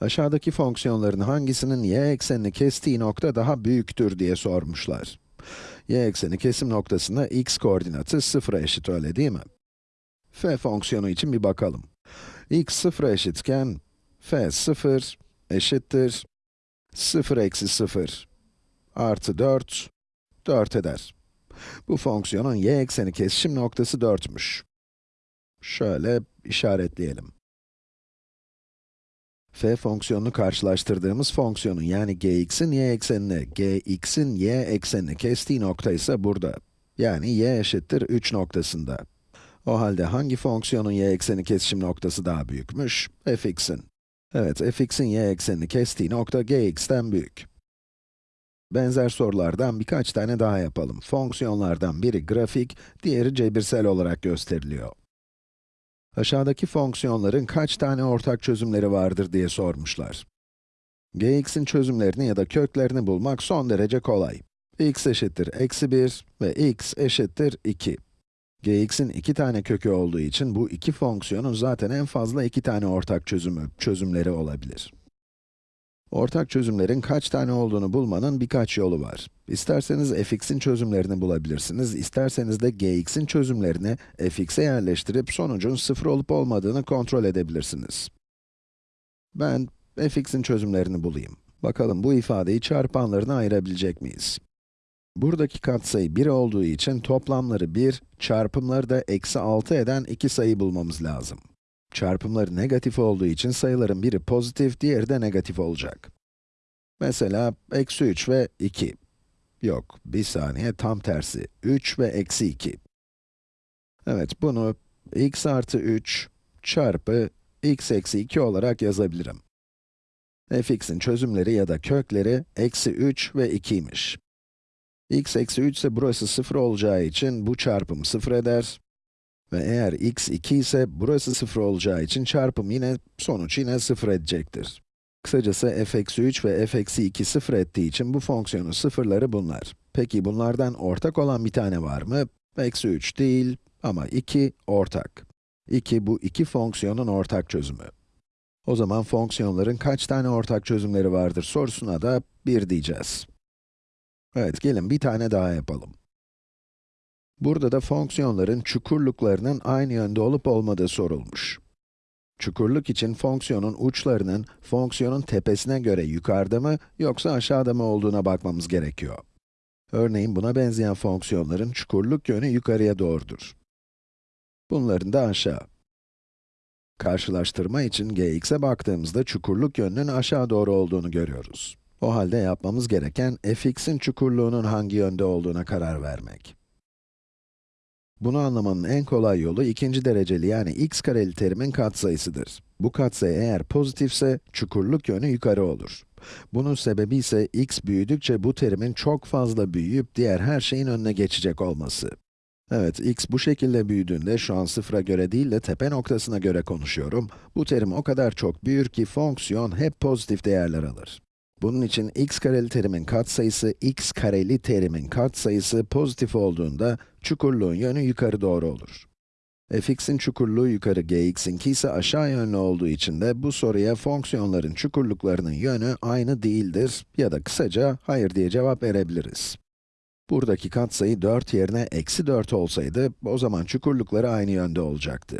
Aşağıdaki fonksiyonların hangisinin y eksenini kestiği nokta daha büyüktür diye sormuşlar. y ekseni kesim noktasında x koordinatı 0'a eşit öyle değil mi? f fonksiyonu için bir bakalım. x 0'a eşitken, f 0 eşittir 0 eksi 0 artı 4, 4 eder. Bu fonksiyonun y ekseni kesişim noktası 4'müş. Şöyle işaretleyelim. F fonksiyonunu karşılaştırdığımız fonksiyonun yani gx'in y eksenini, gx'in y eksenini kestiği nokta ise burada. Yani y eşittir 3 noktasında. O halde hangi fonksiyonun y ekseni kesişim noktası daha büyükmüş? fx'in. Evet, fx'in y eksenini kestiği nokta gx'ten büyük. Benzer sorulardan birkaç tane daha yapalım. Fonksiyonlardan biri grafik, diğeri cebirsel olarak gösteriliyor. Aşağıdaki fonksiyonların kaç tane ortak çözümleri vardır diye sormuşlar. gx'in çözümlerini ya da köklerini bulmak son derece kolay. x eşittir eksi 1 ve x eşittir 2. gx'in iki tane kökü olduğu için bu iki fonksiyonun zaten en fazla iki tane ortak çözümü, çözümleri olabilir. Ortak çözümlerin kaç tane olduğunu bulmanın birkaç yolu var. İsterseniz fx'in çözümlerini bulabilirsiniz, isterseniz de gx'in çözümlerini fx'e yerleştirip sonucun 0 olup olmadığını kontrol edebilirsiniz. Ben fx'in çözümlerini bulayım. Bakalım bu ifadeyi çarpanlarına ayırabilecek miyiz? Buradaki katsayı 1 olduğu için toplamları 1, çarpımları da eksi 6 eden iki sayı bulmamız lazım. Çarpımları negatif olduğu için sayıların biri pozitif, diğeri de negatif olacak. Mesela, eksi 3 ve 2. Yok, bir saniye, tam tersi. 3 ve eksi 2. Evet, bunu x artı 3 çarpı x eksi 2 olarak yazabilirim. fx'in çözümleri ya da kökleri eksi 3 ve 2'ymiş. x eksi 3 ise burası 0 olacağı için bu çarpım 0 eder. Ve eğer x 2 ise burası 0 olacağı için çarpım yine, sonuç yine 0 edecektir. Kısacası f eksi 3 ve f eksi 2 0 ettiği için bu fonksiyonun sıfırları bunlar. Peki bunlardan ortak olan bir tane var mı? Eksi 3 değil ama 2 ortak. 2 bu iki fonksiyonun ortak çözümü. O zaman fonksiyonların kaç tane ortak çözümleri vardır sorusuna da 1 diyeceğiz. Evet, gelin bir tane daha yapalım. Burada da fonksiyonların çukurluklarının aynı yönde olup olmadığı sorulmuş. Çukurluk için fonksiyonun uçlarının, fonksiyonun tepesine göre yukarıda mı, yoksa aşağıda mı olduğuna bakmamız gerekiyor. Örneğin buna benzeyen fonksiyonların çukurluk yönü yukarıya doğrudur. Bunların da aşağı. Karşılaştırma için gx'e baktığımızda çukurluk yönünün aşağı doğru olduğunu görüyoruz. O halde yapmamız gereken fx'in çukurluğunun hangi yönde olduğuna karar vermek. Bunu anlamanın en kolay yolu ikinci dereceli yani x kareli terimin katsayısıdır. Bu katsayı eğer pozitifse, çukurluk yönü yukarı olur. Bunun sebebi ise x büyüdükçe bu terimin çok fazla büyüyüp diğer her şeyin önüne geçecek olması. Evet, x bu şekilde büyüdüğünde, şu an sıfıra göre değil de tepe noktasına göre konuşuyorum, bu terim o kadar çok büyür ki fonksiyon hep pozitif değerler alır. Bunun için x kareli terimin katsayısı, x kareli terimin katsayısı pozitif olduğunda, çukurluğun yönü yukarı doğru olur. fx'in çukurluğu yukarı, gx'inki ise aşağı yönlü olduğu için de bu soruya fonksiyonların çukurluklarının yönü aynı değildir ya da kısaca hayır diye cevap verebiliriz. Buradaki katsayı 4 yerine eksi 4 olsaydı, o zaman çukurlukları aynı yönde olacaktı.